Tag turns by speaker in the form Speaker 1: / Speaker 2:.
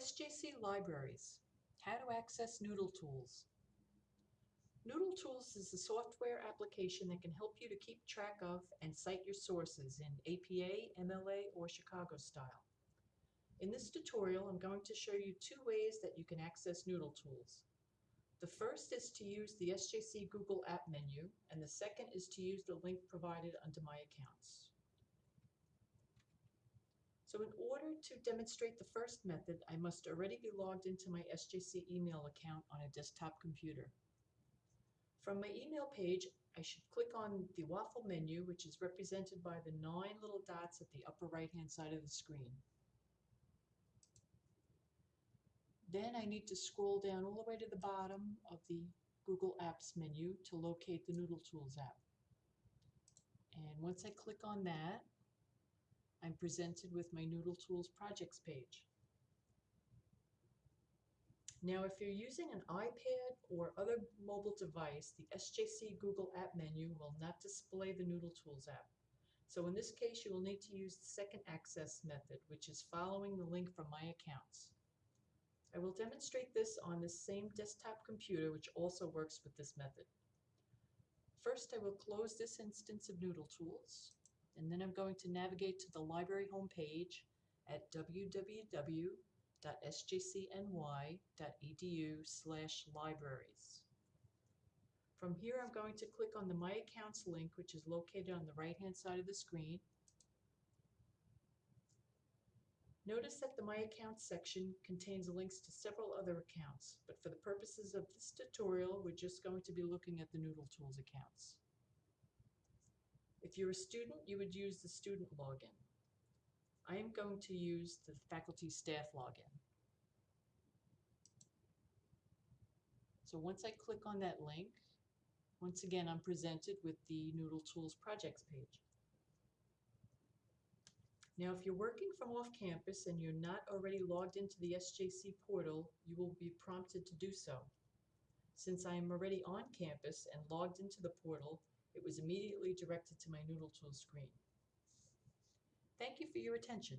Speaker 1: SJC Libraries, How to Access Noodle Tools. Noodle Tools is a software application that can help you to keep track of and cite your sources in APA, MLA, or Chicago style. In this tutorial, I'm going to show you two ways that you can access Noodle Tools. The first is to use the SJC Google App menu, and the second is to use the link provided under My Accounts. So in order to demonstrate the first method, I must already be logged into my SJC email account on a desktop computer. From my email page, I should click on the waffle menu, which is represented by the nine little dots at the upper right-hand side of the screen. Then I need to scroll down all the way to the bottom of the Google Apps menu to locate the Noodle Tools app. And once I click on that, I'm presented with my Noodle Tools projects page. Now, if you're using an iPad or other mobile device, the SJC Google App menu will not display the Noodle Tools app. So in this case, you will need to use the second access method, which is following the link from My Accounts. I will demonstrate this on the same desktop computer, which also works with this method. First, I will close this instance of Noodle Tools and then I'm going to navigate to the library homepage at www.sjcny.edu slash libraries. From here, I'm going to click on the My Accounts link, which is located on the right-hand side of the screen. Notice that the My Accounts section contains links to several other accounts, but for the purposes of this tutorial, we're just going to be looking at the Noodle Tools accounts. If you're a student, you would use the student login. I am going to use the faculty staff login. So once I click on that link, once again I'm presented with the Noodle Tools projects page. Now if you're working from off campus and you're not already logged into the SJC portal, you will be prompted to do so. Since I am already on campus and logged into the portal, it was immediately directed to my Noodle Tool screen. Thank you for your attention.